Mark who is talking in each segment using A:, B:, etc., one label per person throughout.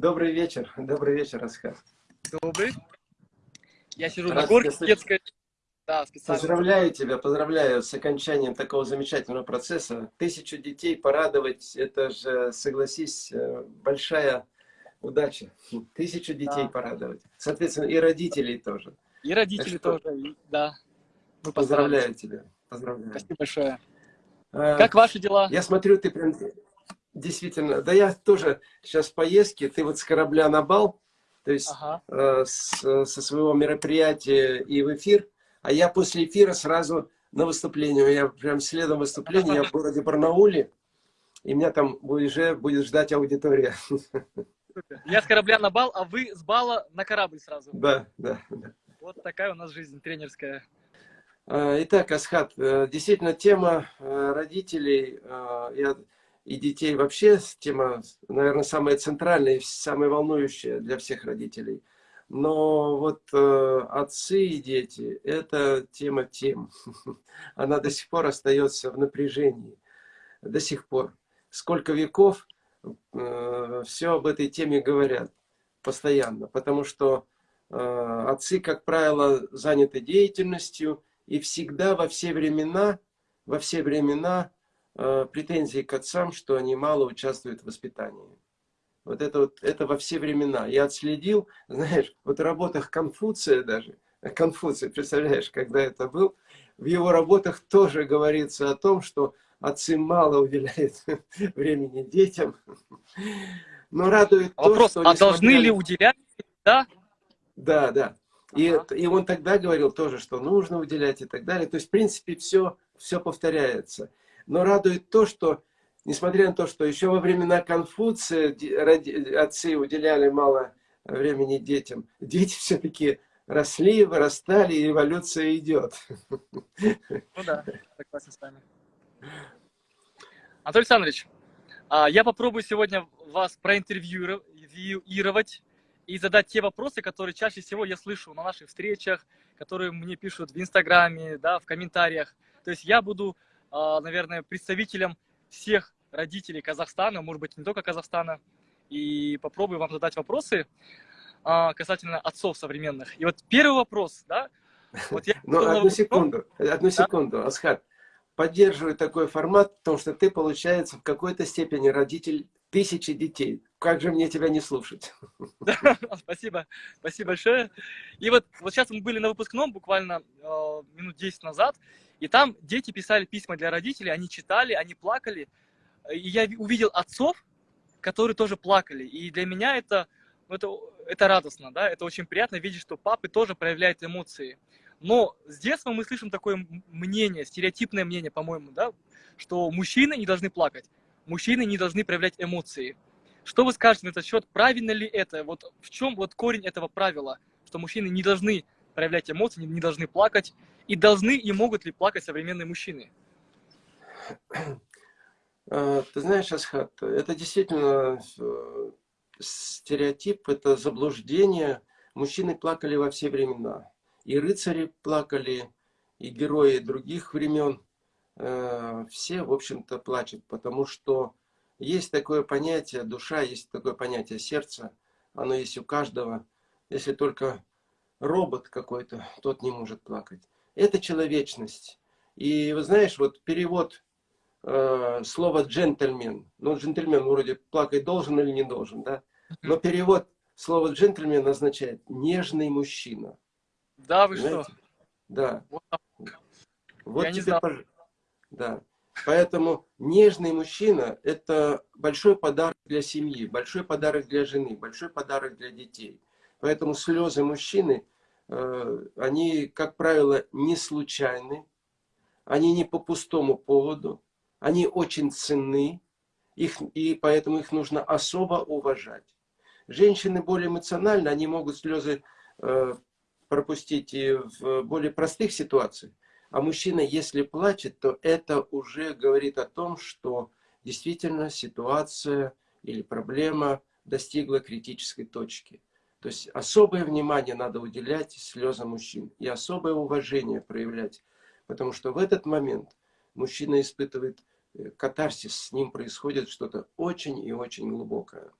A: Добрый вечер, добрый вечер, Асхат.
B: Добрый. Я сижу Рад на горке детской.
A: Да, специально. Поздравляю тебя, поздравляю с окончанием такого замечательного процесса. Тысячу детей порадовать, это же, согласись, э, большая удача. Тысячу детей да. порадовать. Соответственно, и родителей тоже.
B: И родители что, тоже, да.
A: Мы поздравляю тебя. Поздравляю.
B: Спасибо большое. А, как ваши дела?
A: Я смотрю, ты прям действительно... Да я тоже сейчас в поездке. Ты вот с корабля на бал, то есть ага. э, с, со своего мероприятия и в эфир. А я после эфира сразу на выступление. Я прям следом выступления. Я в городе Барнауле. И меня там уже будет ждать аудитория.
B: Я с корабля на бал, а вы с бала на корабль сразу.
A: Да, да. да.
B: Вот такая у нас жизнь тренерская.
A: А, итак, Асхат, э, действительно тема э, родителей э, и детей вообще, тема, наверное, самая центральная самая волнующая для всех родителей. Но вот отцы и дети – это тема тем. Она до сих пор остается в напряжении. До сих пор. Сколько веков все об этой теме говорят постоянно. Потому что отцы, как правило, заняты деятельностью – и всегда во все времена, во все времена э, претензии к отцам, что они мало участвуют в воспитании. Вот это вот, это во все времена. Я отследил, знаешь, вот в работах Конфуция даже, Конфуция, представляешь, когда это был, в его работах тоже говорится о том, что отцы мало уделяют времени детям. Но радует
B: а то, вопрос, что... а должны ли уделять, да?
A: Да, да. И, ага. и он тогда говорил тоже, что нужно уделять и так далее. То есть, в принципе, все, все повторяется. Но радует то, что, несмотря на то, что еще во времена Конфуция отцы уделяли мало времени детям, дети все-таки росли, вырастали, и эволюция идет.
B: Ну да, согласен с вами. Анатолий Александрович, а, я попробую сегодня вас проинтервьюировать и задать те вопросы, которые чаще всего я слышу на наших встречах, которые мне пишут в Инстаграме, да, в комментариях. То есть я буду, наверное, представителем всех родителей Казахстана, может быть, не только Казахстана, и попробую вам задать вопросы а, касательно отцов современных. И вот первый вопрос, да,
A: вот я... Ну, одну секунду, одну секунду, Асхат. Поддерживаю такой формат, потому что ты, получается, в какой-то степени родитель тысячи детей. Как же мне тебя не слушать?
B: Спасибо, спасибо большое. И вот, вот сейчас мы были на выпускном буквально э, минут 10 назад, и там дети писали письма для родителей, они читали, они плакали. И я увидел отцов, которые тоже плакали. И для меня это, ну, это, это радостно, да, это очень приятно видеть, что папы тоже проявляют эмоции. Но с детства мы слышим такое мнение, стереотипное мнение, по-моему, да, что мужчины не должны плакать мужчины не должны проявлять эмоции. Что вы скажете на этот счет? Правильно ли это? Вот в чем вот корень этого правила? Что мужчины не должны проявлять эмоции, не должны плакать. И должны и могут ли плакать современные мужчины?
A: А, ты знаешь, Асхат, это действительно э, стереотип, это заблуждение. Мужчины плакали во все времена. И рыцари плакали, и герои других времен. Э, все, в общем-то, плачут, потому что есть такое понятие душа, есть такое понятие сердца, оно есть у каждого. Если только робот какой-то, тот не может плакать. Это человечность. И вы знаешь, вот перевод э, слова джентльмен, ну джентльмен вроде плакать должен или не должен, да? Но перевод слова джентльмен означает нежный мужчина.
B: Да, вы Понимаете? что?
A: Да. Вот, вот Я тебе, пож... Да. Поэтому нежный мужчина – это большой подарок для семьи, большой подарок для жены, большой подарок для детей. Поэтому слезы мужчины, э, они, как правило, не случайны, они не по пустому поводу, они очень ценны, их, и поэтому их нужно особо уважать. Женщины более эмоциональны, они могут слезы э, пропустить и в более простых ситуациях. А мужчина, если плачет, то это уже говорит о том, что действительно ситуация или проблема достигла критической точки. То есть особое внимание надо уделять слезам мужчин и особое уважение проявлять, потому что в этот момент мужчина испытывает э, катарсис, с ним происходит что-то очень и очень глубокое.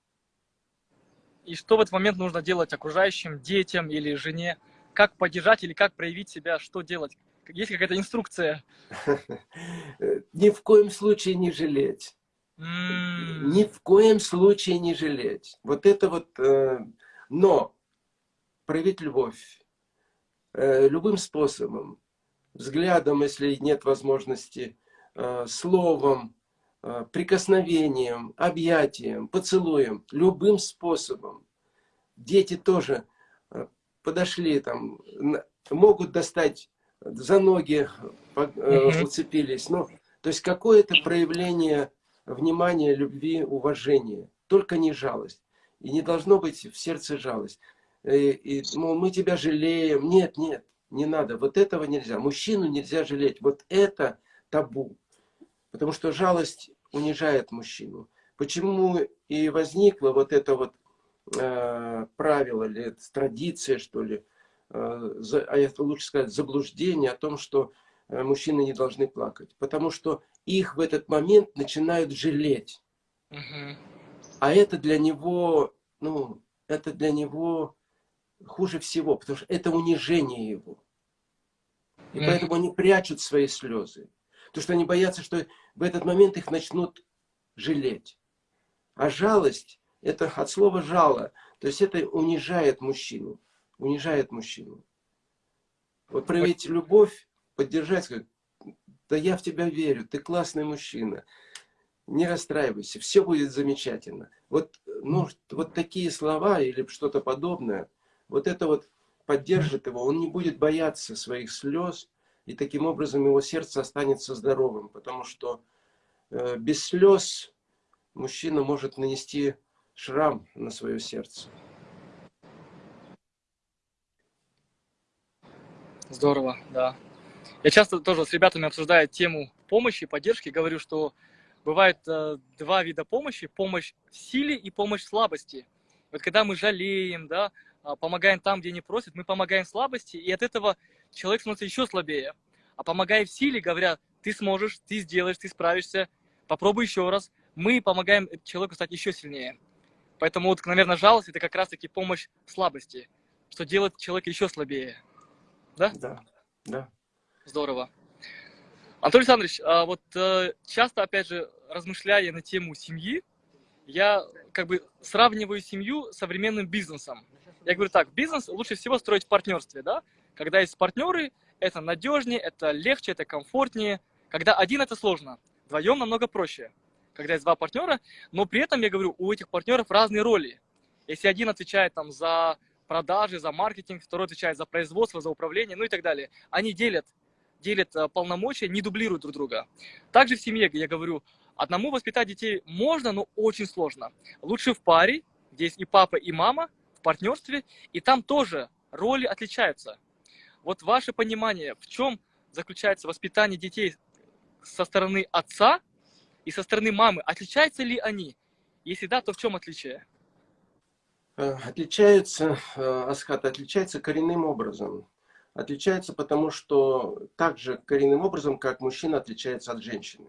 B: и что в этот момент нужно делать окружающим, детям или жене? Как поддержать или как проявить себя, что делать? Есть какая-то инструкция?
A: Ни в коем случае не жалеть. Ни в коем случае не жалеть. Вот это вот... Э, но проявить любовь э, любым способом. Взглядом, если нет возможности, э, словом, прикосновением, объятием, поцелуем. Любым способом. Дети тоже подошли, там, могут достать за ноги, уцепились. Ну, то есть какое-то проявление внимания, любви, уважения. Только не жалость. И не должно быть в сердце жалость. И, и мол, мы тебя жалеем. Нет, нет, не надо. Вот этого нельзя. Мужчину нельзя жалеть. Вот это табу. Потому что жалость унижает мужчину. Почему и возникло вот это вот э, правило, или традиция, что ли, э, а это лучше сказать, заблуждение о том, что э, мужчины не должны плакать. Потому что их в этот момент начинают жалеть. Угу. А это для него, ну, это для него хуже всего, потому что это унижение его. И угу. поэтому они прячут свои слезы. Потому что они боятся, что в этот момент их начнут жалеть. А жалость, это от слова жало, то есть это унижает мужчину. Унижает мужчину. Вот проявить любовь, поддержать, сказать, да я в тебя верю, ты классный мужчина. Не расстраивайся, все будет замечательно. Вот, ну, вот такие слова или что-то подобное, вот это вот поддержит его, он не будет бояться своих слез, и таким образом его сердце останется здоровым, потому что э, без слез мужчина может нанести шрам на свое сердце.
B: Здорово, да. Я часто тоже с ребятами обсуждаю тему помощи, поддержки, говорю, что бывает э, два вида помощи, помощь в силе и помощь в слабости. Вот когда мы жалеем, да, а, помогаем там, где не просят, мы помогаем слабости, и от этого человек становится еще слабее. А помогая в силе, говоря, ты сможешь, ты сделаешь, ты справишься, попробуй еще раз, мы помогаем человеку стать еще сильнее. Поэтому вот, наверное, жалость – это как раз-таки помощь в слабости, что делает человека еще слабее. Да?
A: Да, да.
B: Здорово. Анатолий Александрович, а вот э, часто, опять же, размышляя на тему семьи, я как бы сравниваю семью с современным бизнесом. Я говорю так, бизнес лучше всего строить в партнерстве, да? Когда есть партнеры, это надежнее, это легче, это комфортнее. Когда один, это сложно. Вдвоем намного проще. Когда есть два партнера, но при этом, я говорю, у этих партнеров разные роли. Если один отвечает там за продажи, за маркетинг, второй отвечает за производство, за управление, ну и так далее. Они делят делят э, полномочия, не дублируют друг друга. Также в семье, я говорю, одному воспитать детей можно, но очень сложно. Лучше в паре, где есть и папа, и мама, в партнерстве, и там тоже роли отличаются. Вот ваше понимание, в чем заключается воспитание детей со стороны отца и со стороны мамы, отличаются ли они? Если да, то в чем отличие?
A: Э, отличаются, э, Асхат, отличается коренным образом отличается потому, что также коренным образом, как мужчина отличается от женщины.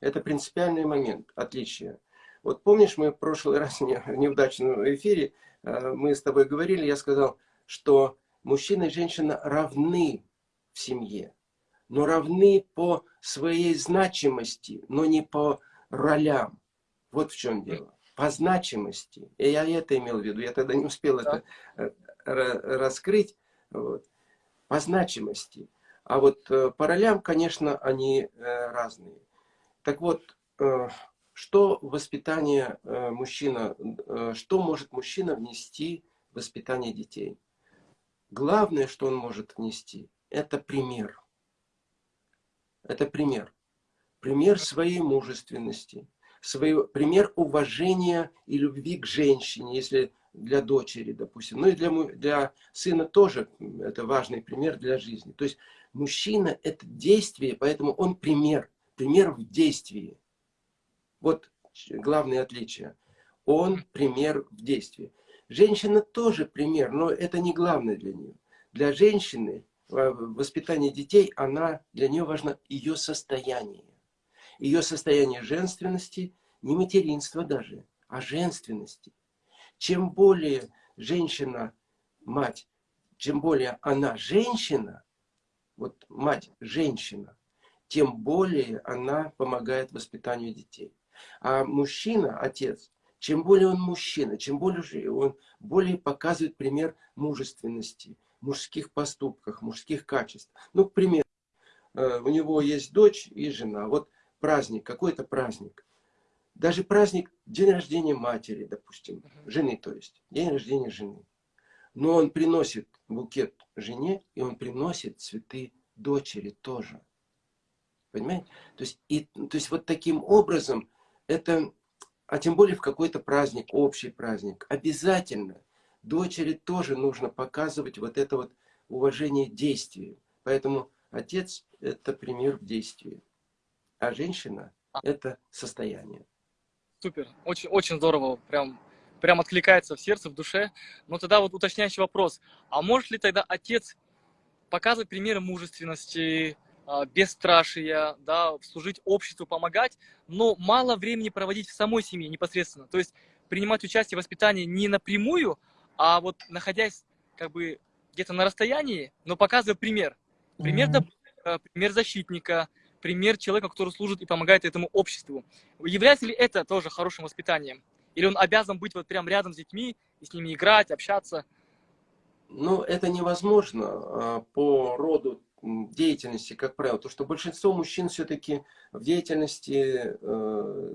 A: Это принципиальный момент отличия. Вот помнишь, мы в прошлый раз в неудачном эфире, э, мы с тобой говорили, я сказал, что мужчина и женщина равны в семье, но равны по своей значимости, но не по ролям. Вот в чем дело. По значимости. И я это имел в виду, я тогда не успел да. это э, раскрыть. Вот по значимости. А вот э, по ролям, конечно, они э, разные. Так вот, что воспитание мужчина, что может мужчина внести в воспитание детей? Главное, что он может внести, это пример. Это пример. Пример своей мужественности, свой, пример уважения и любви к женщине, если для дочери, допустим. Ну и для, для сына тоже это важный пример для жизни. То есть мужчина – это действие, поэтому он пример. Пример в действии. Вот главное отличие. Он пример в действии. Женщина тоже пример, но это не главное для нее. Для женщины воспитание детей, она, для нее важно ее состояние. Ее состояние женственности, не материнства даже, а женственности чем более женщина, мать, чем более она женщина, вот мать женщина, тем более она помогает воспитанию детей. А мужчина, отец, чем более он мужчина, чем более он более показывает пример мужественности, мужских поступках, мужских качеств. Ну, к примеру, э, у него есть дочь и жена. Вот праздник, какой-то праздник. Даже праздник, день рождения матери, допустим, жены, то есть, день рождения жены. Но он приносит букет жене, и он приносит цветы дочери тоже. Понимаете? То есть, и, то есть вот таким образом, это, а тем более в какой-то праздник, общий праздник, обязательно дочери тоже нужно показывать вот это вот уважение действию. Поэтому отец – это пример в действии, а женщина – это состояние.
B: Супер, очень, очень здорово, прям, прям откликается в сердце, в душе. Но тогда вот уточняющий вопрос, а может ли тогда отец показывать примеры мужественности, а, бесстрашия, да, служить обществу, помогать, но мало времени проводить в самой семье непосредственно. То есть принимать участие в воспитании не напрямую, а вот находясь как бы где-то на расстоянии, но показывая пример. Пример, mm -hmm. пример защитника, пример человека, который служит и помогает этому обществу. Является ли это тоже хорошим воспитанием? Или он обязан быть вот прям рядом с детьми и с ними играть, общаться?
A: Ну, это невозможно а, по роду деятельности, как правило. То, что большинство мужчин все-таки в деятельности, э,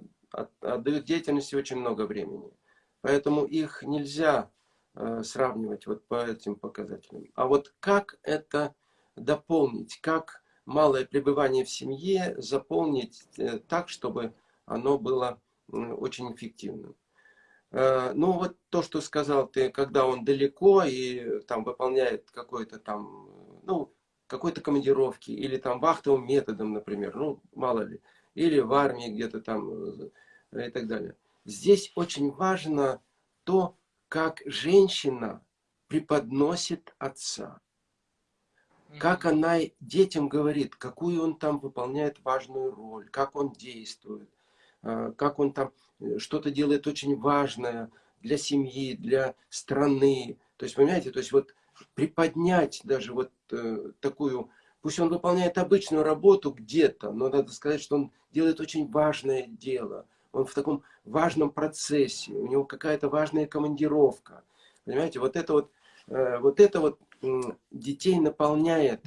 A: отдают деятельности очень много времени. Поэтому их нельзя э, сравнивать вот по этим показателям. А вот как это дополнить, как малое пребывание в семье заполнить э, так, чтобы оно было очень эффективным. Ну вот то, что сказал ты, когда он далеко и там выполняет какой-то там, ну, какой-то командировки или там вахтовым методом, например, ну, мало ли, или в армии где-то там э, и так далее. Здесь очень важно то, как женщина преподносит отца. Как она детям говорит, какую он там выполняет важную роль, как он действует, э, как он там э, что-то делает очень важное для семьи, для страны. То есть, понимаете, то есть вот приподнять даже вот э, такую, пусть он выполняет обычную работу где-то, но надо сказать, что он делает очень важное дело. Он в таком важном процессе, у него какая-то важная командировка. Понимаете, вот это вот, вот это вот детей наполняет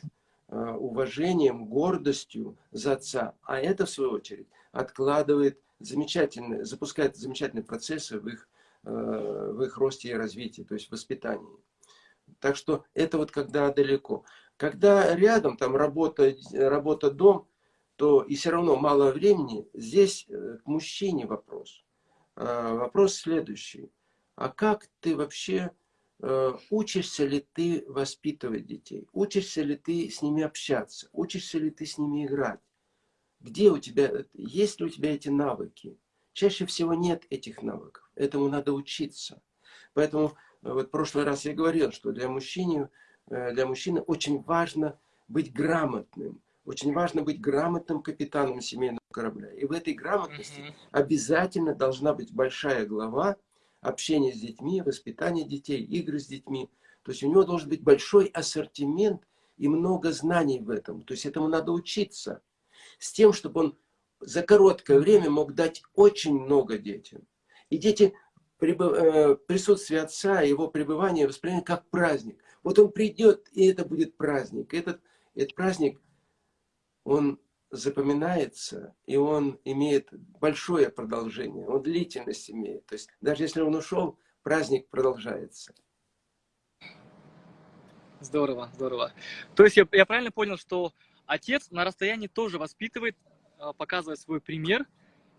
A: э, уважением, гордостью за отца. А это, в свою очередь, откладывает замечательные, запускает замечательные процессы в их, э, в их росте и развитии, то есть воспитании. Так что это вот когда далеко. Когда рядом, там работа, работа дом, то и все равно мало времени, здесь э, к мужчине вопрос. Вопрос следующий. А как ты вообще, э, учишься ли ты воспитывать детей? Учишься ли ты с ними общаться? Учишься ли ты с ними играть? Где у тебя, есть ли у тебя эти навыки? Чаще всего нет этих навыков. Этому надо учиться. Поэтому вот в прошлый раз я говорил, что для мужчины, э, для мужчины очень важно быть грамотным. Очень важно быть грамотным капитаном семейного корабля. И в этой грамотности mm -hmm. обязательно должна быть большая глава общения с детьми, воспитание детей, игры с детьми. То есть у него должен быть большой ассортимент и много знаний в этом. То есть этому надо учиться. С тем, чтобы он за короткое время мог дать очень много детям. И дети Э, присутствие отца, его пребывание воспринимать как праздник. Вот он придет, и это будет праздник. Этот, этот праздник, он запоминается, и он имеет большое продолжение, он длительность имеет. То есть даже если он ушел, праздник продолжается.
B: Здорово, здорово. То есть я, я правильно понял, что отец на расстоянии тоже воспитывает, э, показывает свой пример,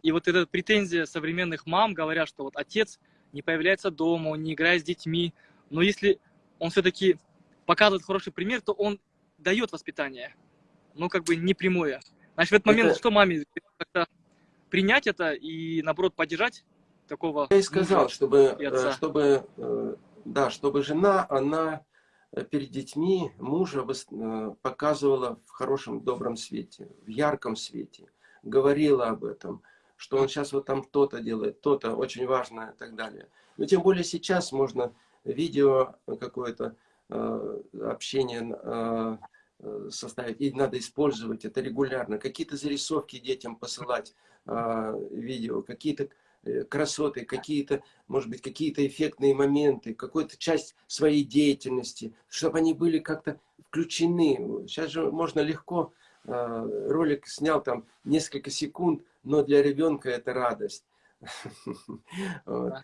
B: и вот эта претензия современных мам, говорят, что вот отец не появляется дома, он не играет с детьми. Но если он все-таки показывает хороший пример, то он дает воспитание. Ну, как бы не прямое. Значит, в этот момент это... что маме? принять это и, наоборот, поддержать такого...
A: Я и сказал, чтобы, э, чтобы, э, да, чтобы жена, она э, перед детьми мужа показывала в хорошем, добром свете, в ярком свете, говорила об этом, что он сейчас вот там то-то делает, то-то очень важное и так далее. Но тем более сейчас можно видео какое-то общение составить, и надо использовать это регулярно. Какие-то зарисовки детям посылать, э, видео, какие-то э, красоты, какие-то, может быть, какие-то эффектные моменты, какую-то часть своей деятельности, чтобы они были как-то включены. Сейчас же можно легко, э, ролик снял там несколько секунд, но для ребенка это радость.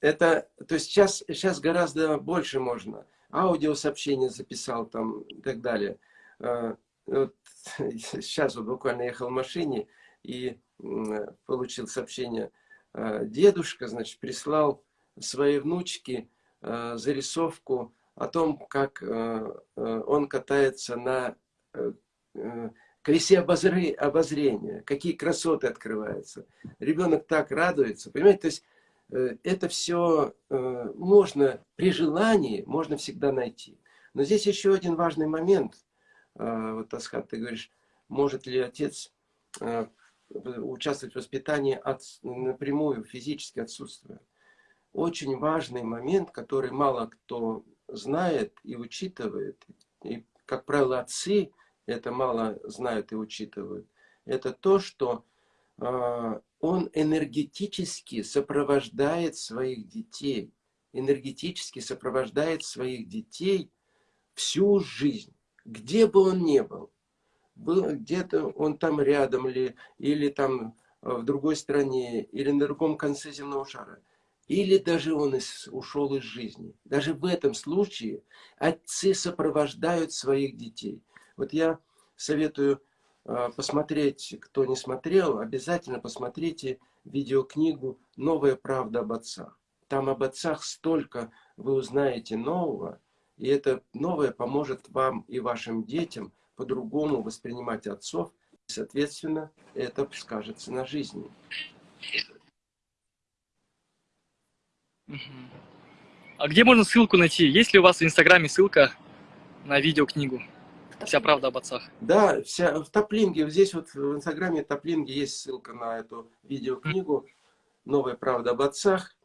A: Это, то есть сейчас, сейчас гораздо больше можно. Аудиосообщение записал там и так далее. А, вот, сейчас вот буквально ехал в машине и получил сообщение. А, дедушка, значит, прислал своей внучке а, зарисовку о том, как он катается на э, э, колесе обозрения, какие красоты открываются. Ребенок так радуется, понимаете, то есть это все э, можно при желании, можно всегда найти. Но здесь еще один важный момент. Э, вот, Асхат, ты говоришь, может ли отец участвовать в воспитании от, напрямую, физически отсутствуя. Очень важный момент, который мало кто знает и учитывает. И, как правило, отцы это мало знают и учитывают, это то, что э, он энергетически сопровождает своих детей, энергетически сопровождает своих детей всю жизнь, где бы он ни был. был Где-то он там рядом ли, или там э, в другой стране, или на другом конце земного шара. Или даже он из, ушел из жизни. Даже в этом случае отцы сопровождают своих детей. Вот я советую посмотреть, кто не смотрел, обязательно посмотрите видеокнигу «Новая правда об отцах». Там об отцах столько вы узнаете нового, и это новое поможет вам и вашим детям по-другому воспринимать отцов. И, соответственно, это скажется на жизни.
B: А где можно ссылку найти? Есть ли у вас в Инстаграме ссылка на видеокнигу? Вся правда об отцах.
A: Да, вся, в топлинге, здесь вот в инстаграме топлинге есть ссылка на эту видеокнигу «Новая правда об отцах».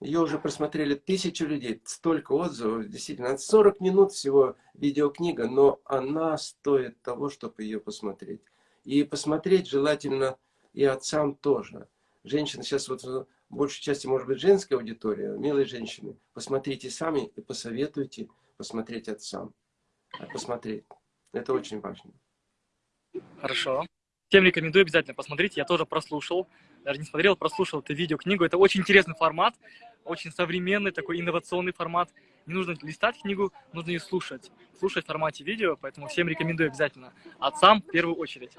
A: Ее уже просмотрели тысячу людей, столько отзывов, действительно, 40 минут всего видеокнига, но она стоит того, чтобы ее посмотреть. И посмотреть желательно и отцам тоже. Женщины сейчас вот в большей части, может быть, женская аудитория, милые женщины, посмотрите сами и посоветуйте посмотреть отцам посмотреть. Это очень важно.
B: Хорошо. Всем рекомендую обязательно посмотреть. Я тоже прослушал, даже не смотрел, прослушал эту видеокнигу. Это очень интересный формат, очень современный, такой инновационный формат. Не нужно листать книгу, нужно ее слушать. Слушать в формате видео, поэтому всем рекомендую обязательно. Отцам в первую очередь.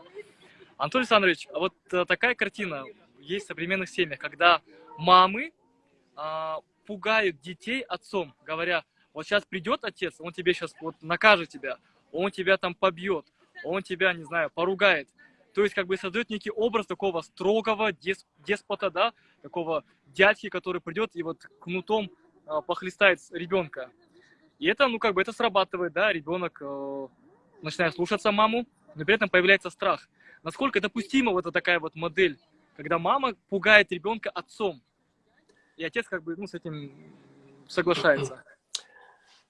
B: Антон Александрович, а вот э, такая картина есть в современных семьях, когда мамы а, пугают детей отцом, говоря, вот сейчас придет отец, он тебе сейчас вот накажет тебя, он тебя там побьет, он тебя, не знаю, поругает. То есть как бы создает некий образ такого строгого деспота, да, такого дядьки, который придет и вот кнутом э, похлестает ребенка. И это, ну как бы это срабатывает, да, ребенок э, начинает слушаться маму, но при этом появляется страх. Насколько допустима вот такая вот модель, когда мама пугает ребенка отцом, и отец как бы ну, с этим соглашается.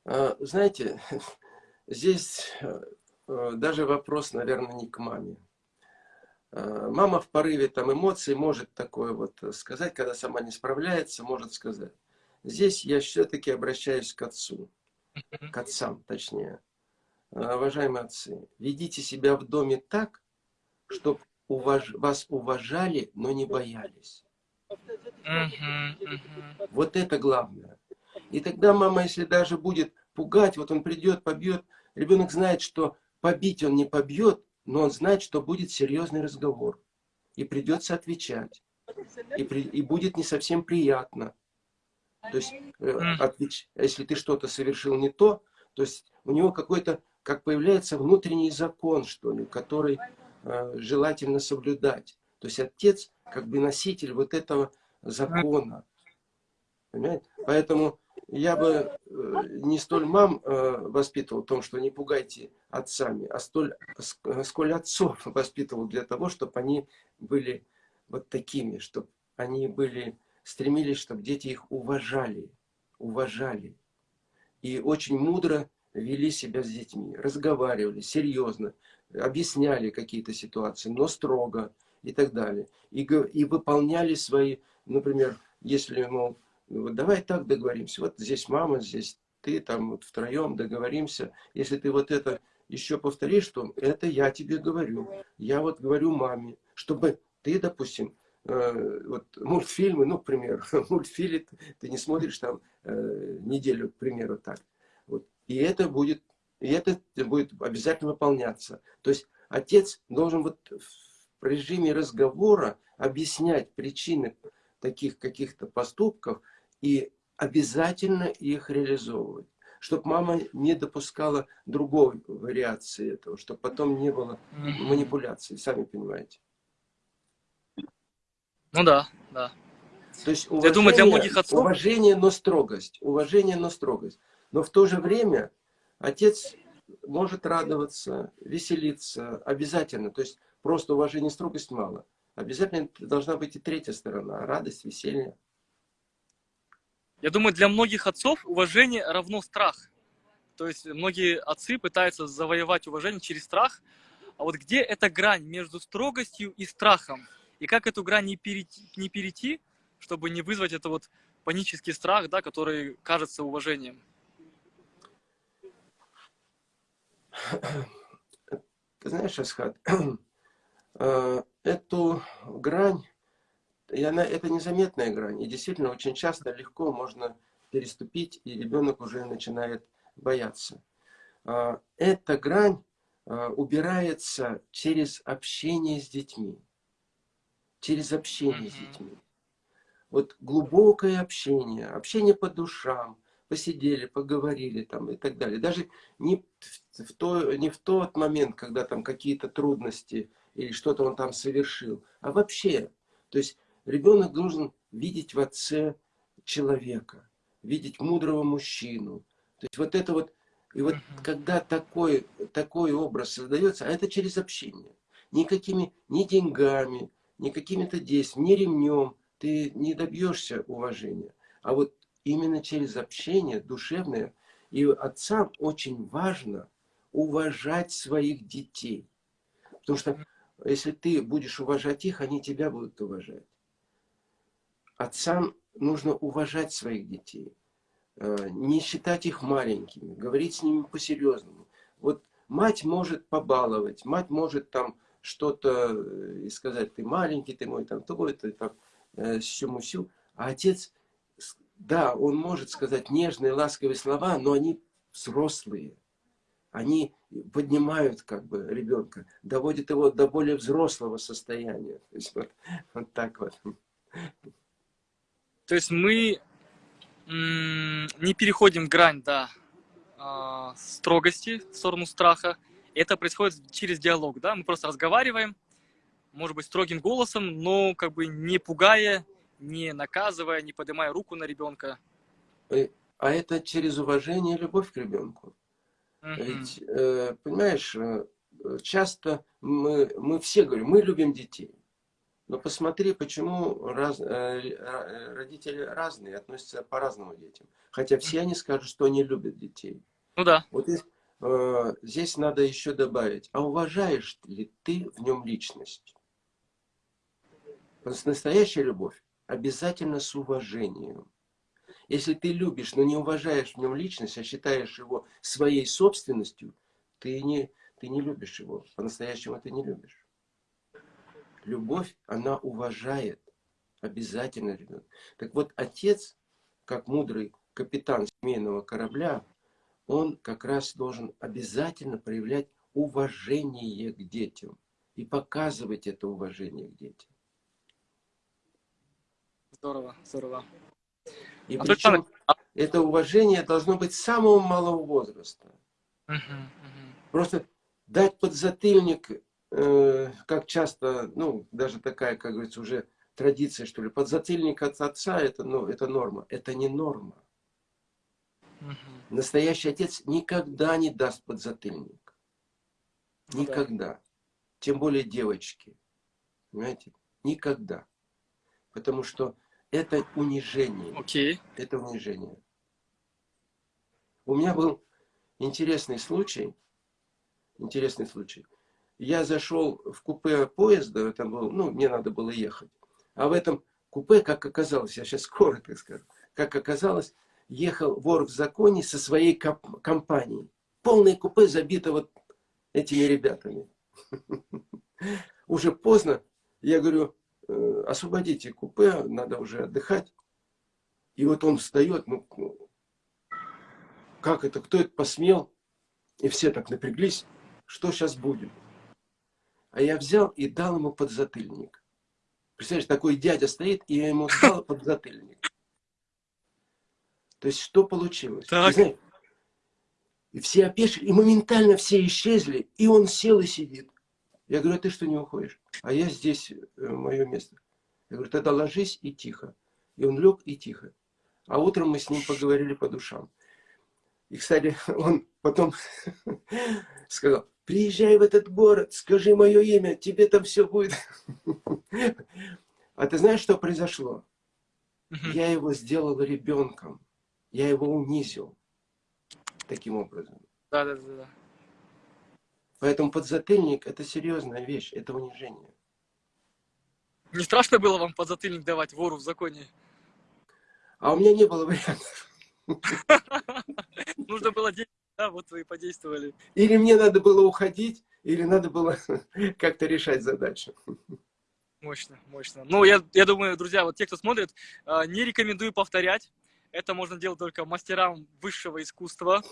A: А, знаете, здесь э, даже вопрос, наверное, не к маме. А, мама в порыве там эмоций может такое вот сказать, когда сама не справляется, может сказать. Здесь я все-таки обращаюсь к отцу, к отцам точнее. А, уважаемые отцы, ведите себя в доме так, чтобы уваж... вас уважали, но не боялись. Вот это главное. И тогда мама, если даже будет пугать, вот он придет, побьет, ребенок знает, что побить он не побьет, но он знает, что будет серьезный разговор. И придется отвечать. И, при, и будет не совсем приятно. То есть, э, отвеч, если ты что-то совершил не то, то есть у него какой-то, как появляется внутренний закон, что ли, который э, желательно соблюдать. То есть отец как бы носитель вот этого закона. Понимаете? Поэтому я бы э, не столь мам э, воспитывал в том, что не пугайте отцами, а столь, сколь отцов воспитывал для того, чтобы они были вот такими, чтобы они были стремились, чтобы дети их уважали, уважали. И очень мудро вели себя с детьми, разговаривали серьезно, объясняли какие-то ситуации, но строго и так далее. И, и выполняли свои, например, если, мол, вот давай так договоримся, вот здесь мама, здесь ты, там вот втроем договоримся, если ты вот это еще повторишь, что это я тебе говорю, я вот говорю маме, чтобы ты, допустим, э, вот мультфильмы, ну, к примеру, мультфильм ты не смотришь там э, неделю, к примеру, так. Вот. И это будет, и это будет обязательно выполняться. То есть отец должен вот в режиме разговора объяснять причины таких каких-то поступков и обязательно их реализовывать. Чтобы мама не допускала другой вариации этого, чтобы потом не было манипуляций, сами понимаете.
B: Ну да, да.
A: То есть уважение, Я думаю, для многих отцов... уважение, но строгость. Уважение, но строгость. Но в то же время отец может радоваться, веселиться, обязательно. То есть просто уважение, строгость мало. Обязательно должна быть и третья сторона, радость, веселье.
B: Я думаю, для многих отцов уважение равно страх. То есть многие отцы пытаются завоевать уважение через страх. А вот где эта грань между строгостью и страхом? И как эту грань не перейти, не перейти чтобы не вызвать это вот панический страх, да, который кажется уважением?
A: Ты знаешь, Асхат, э, эту грань, и она, это незаметная грань. И действительно, очень часто легко можно переступить, и ребенок уже начинает бояться. Э, эта грань э, убирается через общение с детьми через общение с детьми. Вот глубокое общение, общение по душам, посидели, поговорили там и так далее. Даже не в, то, не в тот момент, когда там какие-то трудности или что-то он там совершил, а вообще. То есть ребенок должен видеть в отце человека, видеть мудрого мужчину. То есть вот это вот, и вот когда такой, такой образ создается, а это через общение. Никакими, ни деньгами, не какими-то действиями, не ремнем, ты не добьешься уважения. А вот именно через общение душевное. И отцам очень важно уважать своих детей. Потому что если ты будешь уважать их, они тебя будут уважать. Отцам нужно уважать своих детей. Э, не считать их маленькими, говорить с ними по-серьезному. Вот мать может побаловать, мать может там что-то э, и сказать, ты маленький, ты мой там то, ты там э, всему сил. А отец, да, он может сказать нежные, ласковые слова, но они взрослые. Они поднимают как бы ребенка, доводят его до более взрослого состояния. То есть вот, вот так вот.
B: То есть мы не переходим грань, да, а, строгости в сторону страха, это происходит через диалог, да, мы просто разговариваем, может быть, строгим голосом, но как бы не пугая, не наказывая, не поднимая руку на ребенка.
A: А это через уважение и любовь к ребенку. Uh -huh. Ведь, э, понимаешь, э, часто мы, мы все говорим, мы любим детей. Но посмотри, почему раз, э, родители разные, относятся по-разному к детям. Хотя все они скажут, что они любят детей.
B: Ну да.
A: Вот Э, здесь надо еще добавить, а уважаешь ли ты в нем личность? Настоящая любовь обязательно с уважением. Если ты любишь, но не уважаешь в нем личность, а считаешь его своей собственностью, ты не, ты не любишь его. По-настоящему ты не любишь. Любовь, она уважает. Обязательно, ребенок. Так вот, отец, как мудрый капитан семейного корабля, он как раз должен обязательно проявлять уважение к детям и показывать это уважение к детям.
B: Здорово, здорово.
A: И а причем а это уважение должно быть с самого малого возраста. Угу, угу. Просто дать подзатыльник, э, как часто, ну, даже такая, как говорится, уже традиция, что ли, подзатыльник от отца, это, ну, это норма. Это не норма. Настоящий отец никогда не даст подзатыльник. Ну никогда. Да. Тем более девочки. Понимаете? Никогда. Потому что это унижение.
B: Окей.
A: Это унижение. У меня был интересный случай. Интересный случай. Я зашел в купе поезда, это был, ну, мне надо было ехать. А в этом купе, как оказалось, я сейчас коротко скажу, как оказалось, ехал вор в законе со своей компанией. Полное купе забито вот этими ребятами. Уже поздно. Я говорю, «Э, освободите купе, надо уже отдыхать. И вот он встает, ну, ну, как это, кто это посмел? И все так напряглись, что сейчас будет? А я взял и дал ему подзатыльник. Представляешь, такой дядя стоит, и я ему дал подзатыльник. То есть, что получилось?
B: Так.
A: Знаешь, и все опешили, и моментально все исчезли, и он сел и сидит. Я говорю, а ты что не уходишь? А я здесь, э, мое место. Я говорю, тогда ложись и тихо. И он лег и тихо. А утром мы с ним поговорили по душам. И, кстати, он потом сказал, приезжай в этот город, скажи мое имя, тебе там все будет. А ты знаешь, что произошло? Я его сделал ребенком. Я его унизил таким образом.
B: Да, да, да.
A: Поэтому подзатыльник – это серьезная вещь, это унижение.
B: Не страшно было вам подзатыльник давать вору в законе?
A: А у меня не было вариантов.
B: Нужно было деньги, да, вот вы и подействовали.
A: Или мне надо было уходить, или надо было как-то решать задачу.
B: Мощно, мощно. Ну, я, я думаю, друзья, вот те, кто смотрит, а, не рекомендую повторять. Это можно делать только мастерам высшего искусства,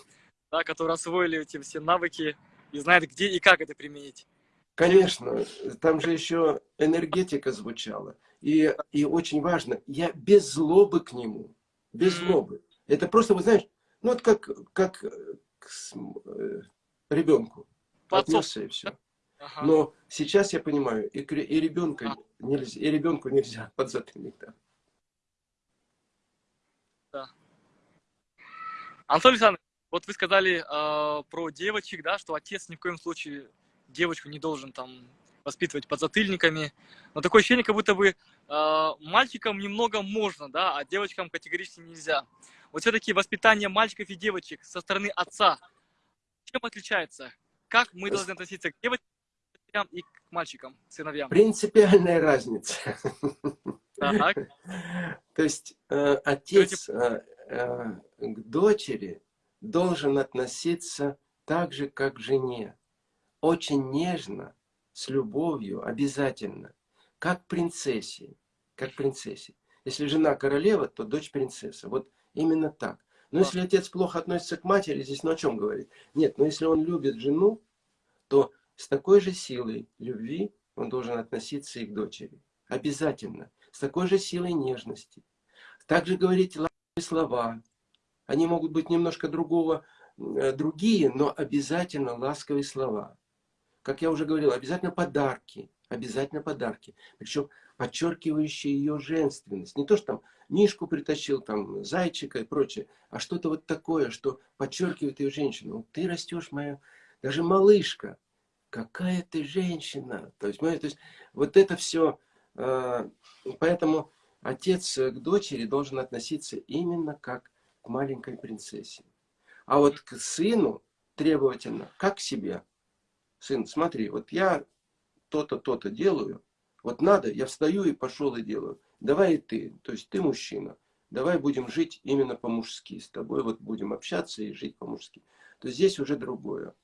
B: да, которые освоили эти все навыки и знают, где и как это применить.
A: Конечно, там же еще энергетика звучала. И, и очень важно, я без злобы к нему, без злобы. Это просто, вы знаешь, ну вот как, как к э, ребенку отнесся и все. Ага. Но сейчас я понимаю, и, и, ребенка нельзя, и ребенку нельзя подзатыльник да.
B: Да. Антон Александрович, вот вы сказали э, про девочек, да, что отец ни в коем случае девочку не должен там воспитывать под затыльниками. Но такое ощущение, как будто бы э, мальчикам немного можно, да, а девочкам категорически нельзя. Вот все-таки воспитание мальчиков и девочек со стороны отца, чем отличается? Как мы должны относиться к девочкам и к мальчикам, сыновьям?
A: Принципиальная разница.
B: Так.
A: То есть э, отец э, э, к дочери должен относиться так же, как к жене. Очень нежно, с любовью, обязательно. Как принцессе. Как принцессе. Если жена королева, то дочь принцесса. Вот именно так. Но если отец плохо относится к матери, здесь ну о чем говорить? Нет, но если он любит жену, то с такой же силой любви он должен относиться и к дочери. Обязательно. С такой же силой нежности. Также говорить ласковые слова, они могут быть немножко другого, э, другие, но обязательно ласковые слова. Как я уже говорил, обязательно подарки. Обязательно подарки. Причем подчеркивающие ее женственность. Не то, что там Мишку притащил, там, зайчика и прочее, а что-то вот такое, что подчеркивает ее женщину. Ты растешь, моя, даже малышка. Какая ты женщина. То есть, то есть вот это все. Э, поэтому отец к дочери должен относиться именно как к маленькой принцессе. А вот к сыну требовательно, как к себе. Сын, смотри, вот я то-то, то-то делаю, вот надо, я встаю и пошел и делаю. Давай и ты, то есть ты мужчина, давай будем жить именно по-мужски. С тобой вот будем общаться и жить по-мужски. То есть здесь уже другое.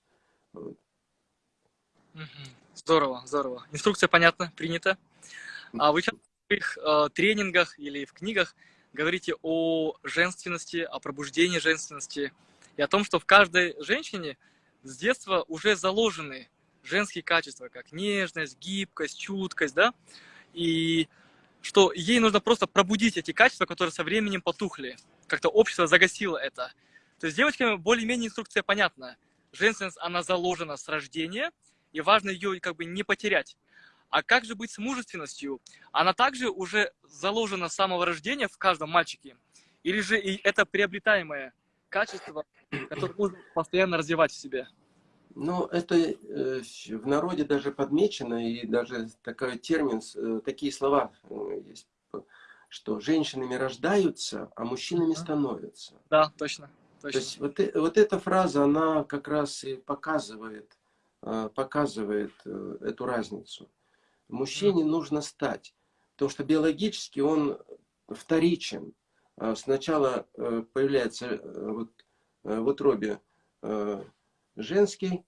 B: Здорово, здорово. Инструкция понятна, принята. А вы сейчас в своих э, тренингах или в книгах говорите о женственности, о пробуждении женственности и о том, что в каждой женщине с детства уже заложены женские качества, как нежность, гибкость, чуткость, да, и что ей нужно просто пробудить эти качества, которые со временем потухли. Как-то общество загасило это. То есть девочкам более-менее инструкция понятна. Женственность, она заложена с рождения, и важно ее как бы не потерять. А как же быть с мужественностью? Она также уже заложена с самого рождения в каждом мальчике? Или же и это приобретаемое качество, которое нужно постоянно развивать в себе?
A: Ну, это э, в народе даже подмечено, и даже такой термин, э, такие слова э, есть. что женщинами рождаются, а мужчинами становятся.
B: Да, точно.
A: точно. То есть вот, вот эта фраза, она как раз и показывает, показывает эту разницу. Мужчине нужно стать, потому что биологически он вторичен. А сначала появляется вот в утробе женский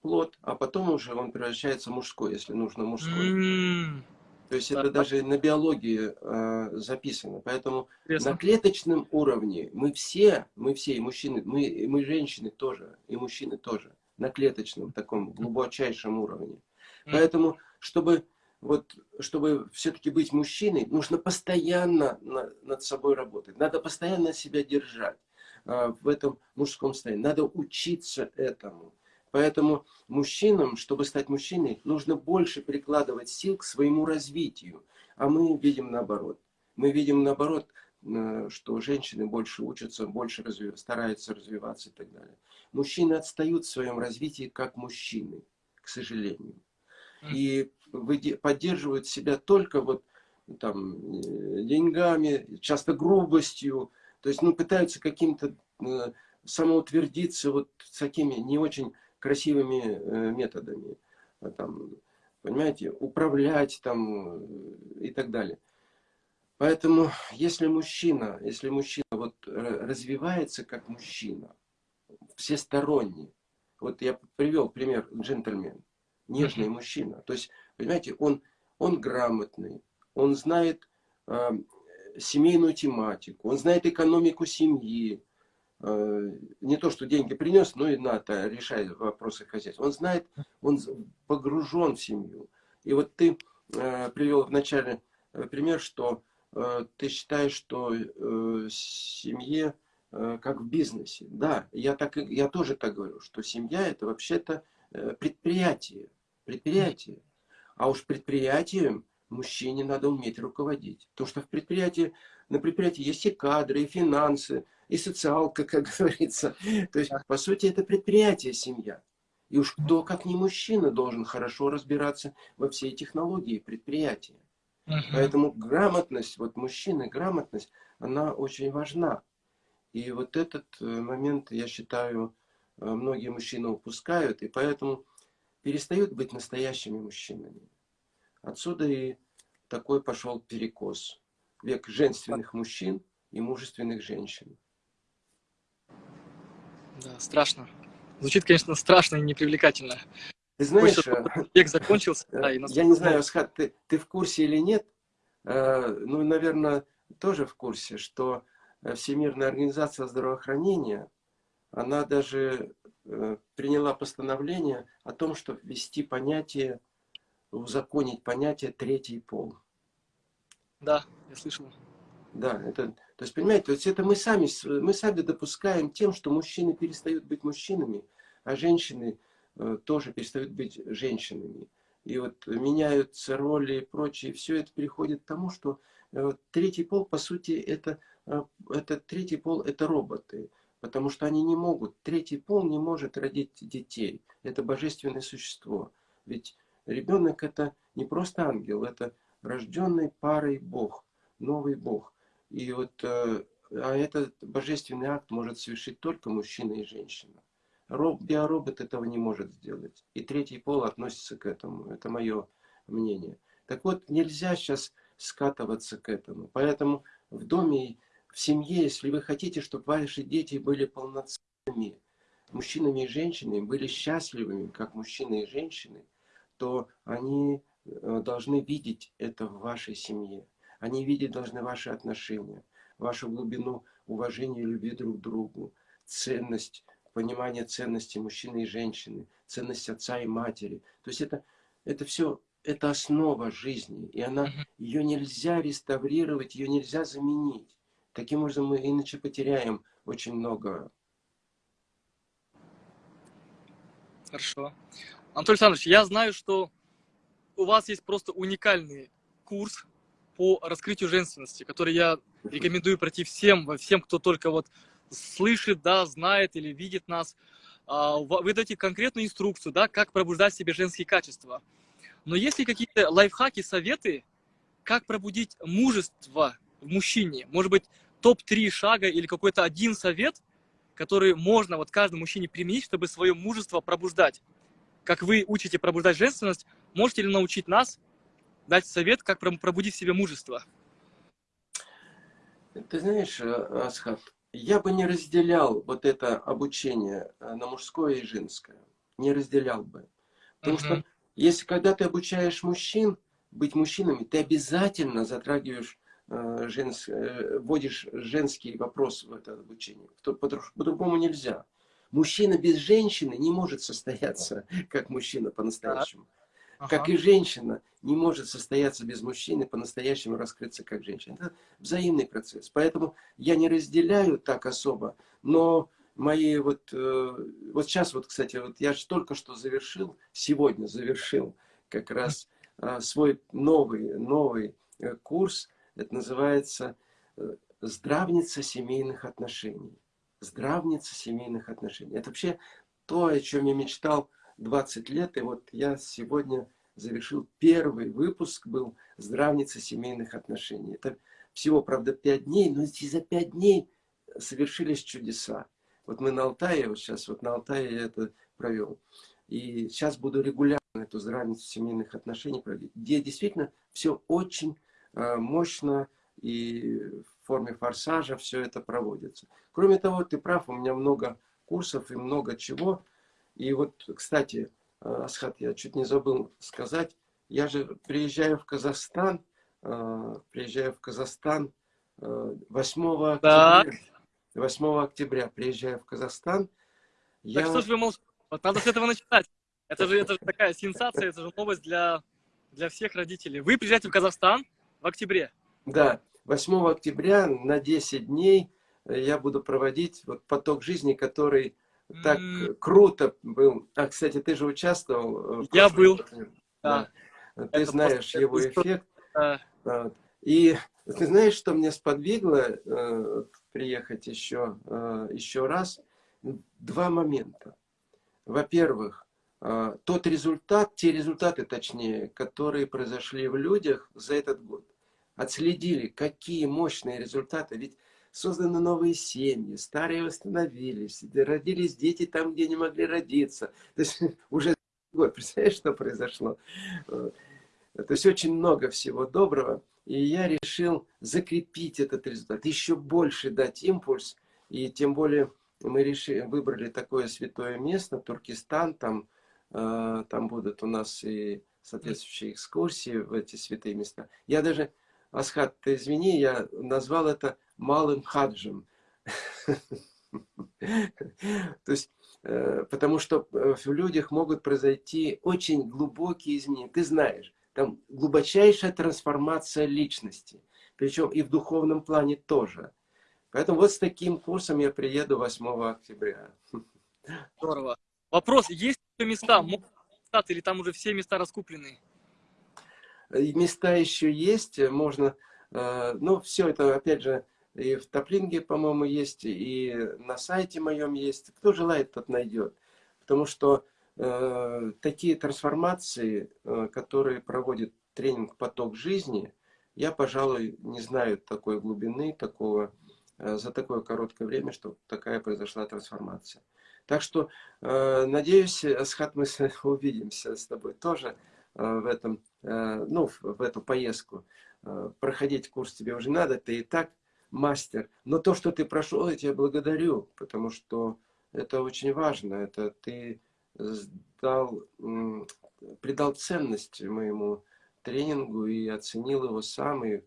A: плод, а потом уже он превращается в мужской, если нужно мужской. Mm. То есть это даже на биологии э, записано. Поэтому Интересно. на клеточном уровне мы все, мы все, и мужчины, мы, мы женщины тоже, и мужчины тоже, на клеточном таком глубочайшем уровне. Поэтому, чтобы, вот, чтобы все-таки быть мужчиной, нужно постоянно на, над собой работать. Надо постоянно себя держать в этом мужском состоянии. Надо учиться этому. Поэтому мужчинам, чтобы стать мужчиной, нужно больше прикладывать сил к своему развитию. А мы видим наоборот. Мы видим наоборот, э, что женщины больше учатся, больше развив... стараются развиваться и так далее. Мужчины отстают в своем развитии как мужчины, к сожалению. И поддерживают себя только вот там э, деньгами, часто грубостью, то есть ну, пытаются каким-то э, самоутвердиться вот с такими не очень красивыми э, методами. А там, понимаете, управлять там и так далее. Поэтому, если мужчина, если мужчина вот развивается как мужчина, всесторонний, вот я привел пример джентльмен, нежный мужчина, то есть, понимаете, он, он грамотный, он знает э, семейную тематику, он знает экономику семьи, Э, не то, что деньги принес, но и НАТО решает вопросы хозяйства. Он знает, он погружен в семью. И вот ты э, привел в начале э, пример, что ты считаешь, что семье как в бизнесе. Да, я, так, я тоже так говорю, что семья это вообще-то предприятие. Предприятие. А уж предприятием мужчине надо уметь руководить. Потому что в предприятии, на предприятии есть и кадры, и финансы, и социалка, как говорится. То есть, по сути, это предприятие, семья. И уж кто, как не мужчина, должен хорошо разбираться во всей технологии предприятия. Uh Поэтому грамотность, вот мужчины, грамотность, она очень важна. И вот этот э, момент, я считаю, э, многие мужчины упускают, и поэтому перестают быть настоящими мужчинами. Отсюда и такой пошел перекос. Век женственных мужчин и мужественных женщин.
B: Да, страшно. Звучит, конечно, страшно и непривлекательно.
A: Ты знаешь,
B: э, век закончился.
A: Да, и я не знаю, Асхат, ты, ты в курсе или нет? Э, ну, наверное, тоже в курсе, что э, Всемирная организация здравоохранения, она даже приняла постановление о том, чтобы ввести понятие, узаконить понятие третий пол.
B: Да, я слышал.
A: Да, это, то есть, понимаете, то есть это мы сами, мы сами допускаем тем, что мужчины перестают быть мужчинами, а женщины э, тоже перестают быть женщинами. И вот меняются роли и прочее, все это приходит к тому, что э, третий пол, по сути, это, э, это третий пол, это роботы. Потому что они не могут, третий пол не может родить детей. Это божественное существо. Ведь ребенок это не просто ангел, это рожденный парой Бог, новый Бог. И вот, э, а этот божественный акт может совершить только мужчина и женщина. Роб, биоробот этого не может сделать. И третий пол относится к этому. Это мое мнение. Так вот, нельзя сейчас скатываться к этому. Поэтому в доме, в семье, если вы хотите, чтобы ваши дети были полноценными, мужчинами и женщинами, были счастливыми, как мужчины и женщины, то они э, должны видеть это в вашей семье. Они видеть должны ваши отношения, вашу глубину уважения и любви друг к другу, ценность, понимание ценности мужчины и женщины, ценность отца и матери. То есть это, это все, это основа жизни, и она, ее нельзя реставрировать, ее нельзя заменить. Таким образом мы иначе потеряем очень много.
B: Хорошо. Анатолий Александрович, я знаю, что у вас есть просто уникальный курс по раскрытию женственности, который я рекомендую пройти всем, всем, кто только вот слышит, да, знает или видит нас. А, вы даете конкретную инструкцию, да, как пробуждать в себе женские качества. Но есть ли какие-то лайфхаки, советы, как пробудить мужество в мужчине? Может быть, топ-3 шага или какой-то один совет, который можно вот каждому мужчине применить, чтобы свое мужество пробуждать? Как вы учите пробуждать женственность, можете ли научить нас дать совет, как пробудить в себе мужество?
A: Ты знаешь, э, Асхат, я бы не разделял вот это обучение э, на мужское и женское. Не разделял бы. Потому uh -huh. что если когда ты обучаешь мужчин быть мужчинами, ты обязательно затрагиваешь, э, женс, вводишь женский вопрос в это обучение. По-другому нельзя. Мужчина без женщины не может состояться как мужчина по-настоящему. Ага. Как и женщина не может состояться без мужчины, по-настоящему раскрыться как женщина. Это взаимный процесс. Поэтому я не разделяю так особо, но мои вот, э, вот сейчас вот, кстати, вот я только что завершил, сегодня завершил как раз э, свой новый, новый э, курс, это называется «Здравница семейных отношений». Здравница семейных отношений. Это вообще то, о чем я мечтал 20 лет, и вот я сегодня завершил первый выпуск, был «Здравница семейных отношений». Это всего, правда, 5 дней, но эти за 5 дней совершились чудеса. Вот мы на Алтае, вот сейчас вот на Алтае я это провел. И сейчас буду регулярно эту здравницу семейных отношений проводить, где действительно все очень э, мощно и в форме форсажа все это проводится. Кроме того, ты прав, у меня много курсов и много чего, и вот, кстати, э, Асхат, я чуть не забыл сказать, я же приезжаю в Казахстан, э, приезжаю в Казахстан 8 э, октября. 8 октября приезжаю в Казахстан.
B: Я... Так что ж вы молчите? Вот надо с этого начинать. Это же, это же такая сенсация, это же новость для, для всех родителей. Вы приезжаете в Казахстан в октябре.
A: Да, 8 октября на 10 дней я буду проводить вот поток жизни, который так mm. круто был. А, кстати, ты же участвовал.
B: Э, Я был.
A: Да. да. Ты Это знаешь его эффект. Да. И ты знаешь, что меня сподвигло э, приехать еще, э, еще раз? Два момента. Во-первых, э, тот результат, те результаты, точнее, которые произошли в людях за этот год. Отследили, какие мощные результаты. Ведь созданы новые семьи, старые восстановились, родились дети там, где не могли родиться. То есть уже год, представляешь, что произошло? То есть очень много всего доброго. И я решил закрепить этот результат, еще больше дать импульс. И тем более мы решили, выбрали такое святое место, Туркестан, там, э, там будут у нас и соответствующие экскурсии в эти святые места. Я даже, Асхат, ты извини, я назвал это малым хаджем. То есть, э, потому что э, в людях могут произойти очень глубокие изменения. Ты знаешь, там глубочайшая трансформация личности. Причем и в духовном плане тоже. Поэтому вот с таким курсом я приеду 8 октября.
B: Здорово. Вопрос, есть места? Или там уже все места раскуплены?
A: Места еще есть, можно... Э, ну, все это, опять же, и в Топлинге, по-моему, есть, и на сайте моем есть. Кто желает, тот найдет. Потому что э, такие трансформации, э, которые проводит тренинг «Поток жизни», я, пожалуй, не знаю такой глубины, такого, э, за такое короткое время, что такая произошла трансформация. Так что, э, надеюсь, Асхат, мы увидимся с тобой тоже э, в, этом, э, ну, в, эту поездку. Э, проходить курс тебе уже надо, ты и так мастер. Но то, что ты прошел, я тебя благодарю, потому что это очень важно. Это ты сдал, придал ценность моему тренингу и оценил его сам, и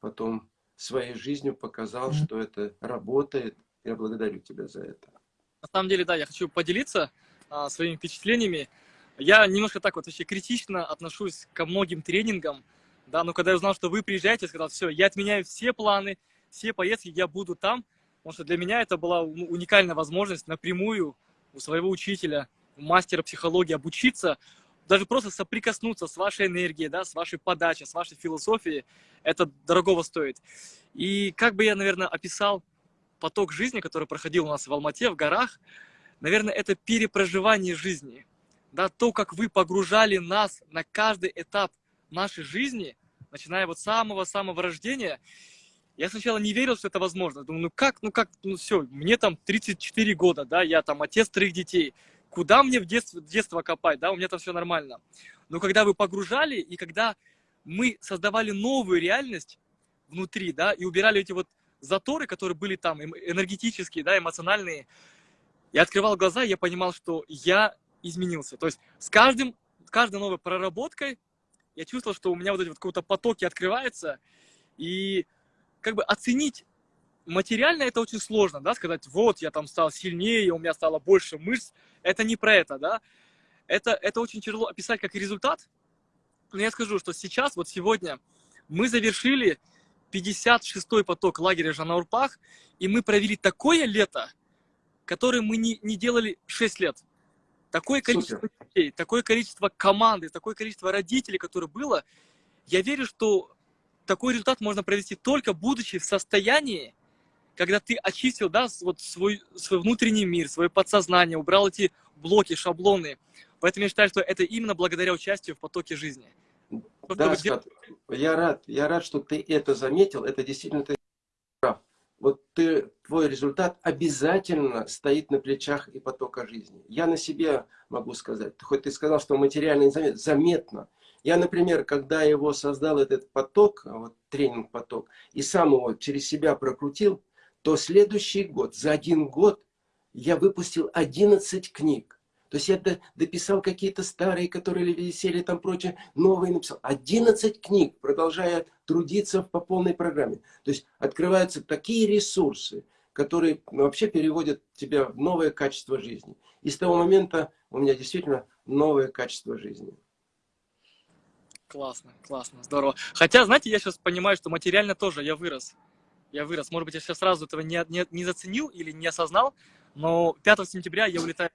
A: потом своей жизнью показал, что это работает. Я благодарю тебя за это.
B: На самом деле, да, я хочу поделиться а, своими впечатлениями. Я немножко так вот вообще критично отношусь ко многим тренингам, да, но когда я узнал, что вы приезжаете, я сказал, все, я отменяю все планы, все поездки я буду там, потому что для меня это была ну, уникальная возможность напрямую у своего учителя, мастера психологии обучиться, даже просто соприкоснуться с вашей энергией, да, с вашей подачей, с вашей философией, это дорогого стоит. И как бы я, наверное, описал поток жизни, который проходил у нас в Алмате, в горах, наверное, это перепроживание жизни. Да, то, как вы погружали нас на каждый этап нашей жизни, начиная вот с самого-самого рождения, Я сначала не верил, что это возможно. Думаю, ну как, ну как, ну все, мне там 34 года, да, я там отец троих детей. Куда мне в детство, детство копать, да, у меня там все нормально. Но когда вы погружали, и когда мы создавали новую реальность внутри, да, и убирали эти вот заторы, которые были там энергетические, да, эмоциональные, я открывал глаза, я понимал, что я изменился. То есть с каждым, каждой новой проработкой я чувствовал, что у меня вот эти вот какие-то потоки открываются, и как бы оценить материально это очень сложно, да, сказать, вот, я там стал сильнее, у меня стало больше мышц, это не про это, да, это, это очень тяжело описать как результат, но я скажу, что сейчас, вот сегодня, мы завершили 56-й поток лагеря Жанаурпах, и мы провели такое лето, которое мы не, не делали 6 лет. Такое количество Супер. детей, такое количество команды, такое количество родителей, которое было, я верю, что такой результат можно провести только будучи в состоянии, когда ты очистил да, вот свой, свой внутренний мир, свое подсознание, убрал эти блоки, шаблоны. Поэтому я считаю, что это именно благодаря участию в потоке жизни.
A: Да, Скат, я рад, я рад, что ты это заметил. Это действительно. Вот ты, твой результат обязательно стоит на плечах и потока жизни. Я на себе могу сказать. Хоть ты сказал, что материально незаметно, заметно. Я, например, когда его создал этот поток, вот тренинг-поток, и сам его через себя прокрутил, то следующий год, за один год, я выпустил 11 книг. То есть я дописал какие-то старые, которые висели там прочее, новые написал. 11 книг, продолжая трудиться по полной программе. То есть открываются такие ресурсы, которые вообще переводят тебя в новое качество жизни. И с того момента у меня действительно новое качество жизни.
B: Классно, классно, здорово. Хотя, знаете, я сейчас понимаю, что материально тоже я вырос. Я вырос. Может быть, я сейчас сразу этого не, не, не заценил или не осознал, но 5 сентября я улетаю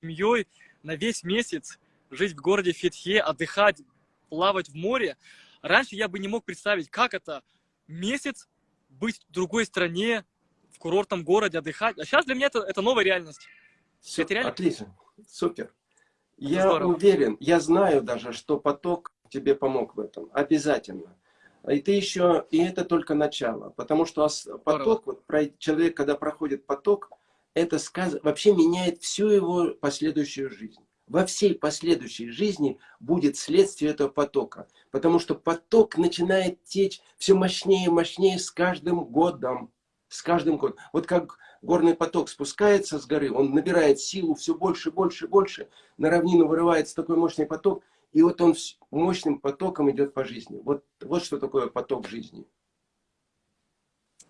B: семьей на весь месяц жить в городе Фетхе, отдыхать, плавать в море. Раньше я бы не мог представить, как это месяц быть в другой стране, в курортном городе, отдыхать. А сейчас для меня это, это новая реальность.
A: Все, это реально... Отлично, супер. Я Здорово. уверен, я знаю даже, что поток тебе помог в этом. Обязательно. И ты еще, и это только начало. Потому что поток, вот, человек, когда проходит поток, это сказ... вообще меняет всю его последующую жизнь. Во всей последующей жизни будет следствие этого потока. Потому что поток начинает течь все мощнее и мощнее с каждым годом. С каждым годом. Вот как горный поток спускается с горы, он набирает силу все больше, больше, больше. На равнину вырывается такой мощный поток – и вот он мощным потоком идет по жизни. Вот, вот что такое поток жизни.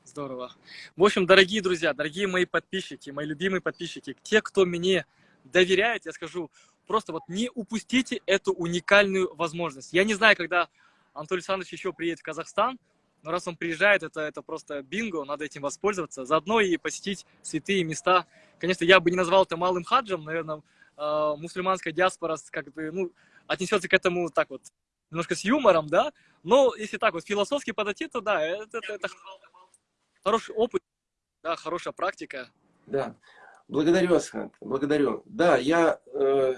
B: Здорово. В общем, дорогие друзья, дорогие мои подписчики, мои любимые подписчики, те, кто мне доверяет, я скажу, просто вот не упустите эту уникальную возможность. Я не знаю, когда Анатолий Александрович еще приедет в Казахстан, но раз он приезжает, это, это просто бинго, надо этим воспользоваться. Заодно и посетить святые места. Конечно, я бы не назвал это малым хаджем, наверное, э, мусульманская диаспора как бы, ну, отнесется к этому так вот, немножко с юмором, да, но если так вот философски подойти, то да, это, это, это хороший опыт, да, хорошая практика.
A: Да, благодарю, Асхат, благодарю. Да, я, э,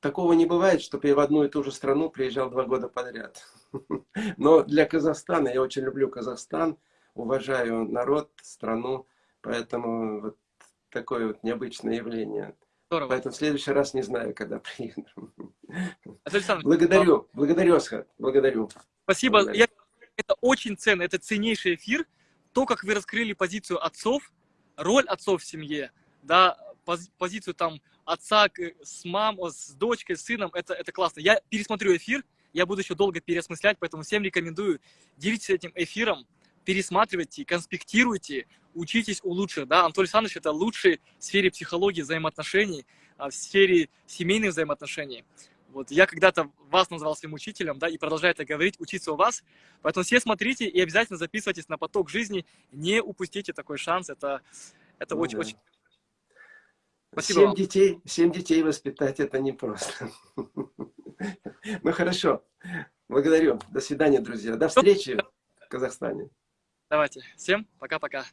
A: такого не бывает, чтобы я в одну и ту же страну приезжал два года подряд. Но для Казахстана, я очень люблю Казахстан, уважаю народ, страну, поэтому вот такое вот необычное явление. Здорово. Поэтому в следующий раз не знаю, когда приеду. Александр, благодарю, вам... благодарю, Асхат, благодарю.
B: Спасибо. Благодарю. Я... Это очень ценно, это ценнейший эфир. То, как вы раскрыли позицию отцов, роль отцов в семье, да, позицию там отца с мамой, с дочкой, с сыном, это, это классно. Я пересмотрю эфир, я буду еще долго переосмыслять, поэтому всем рекомендую, делитесь этим эфиром, пересматривайте, конспектируйте, учитесь у лучших. Да? Анатолий Александрович – это лучший в сфере психологии взаимоотношений, а в сфере семейных взаимоотношений. Вот я когда-то вас назвал своим учителем, да, и продолжаю это говорить, учиться у вас. Поэтому все смотрите и обязательно записывайтесь на поток жизни. Не упустите такой шанс. Это это очень, очень.
A: Спасибо семь вам. детей, семь детей воспитать это непросто. Ну хорошо. Благодарю. До свидания, друзья. До встречи в Казахстане.
B: Давайте. Всем пока-пока.